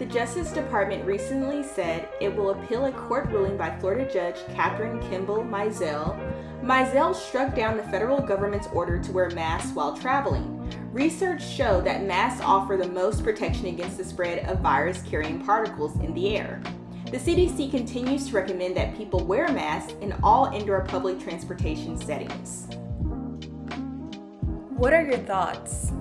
The Justice Department recently said it will appeal a court ruling by Florida Judge Kathryn Kimball Mizelle. Mizelle struck down the federal government's order to wear masks while traveling. Research showed that masks offer the most protection against the spread of virus carrying particles in the air. The CDC continues to recommend that people wear masks in all indoor public transportation settings. What are your thoughts?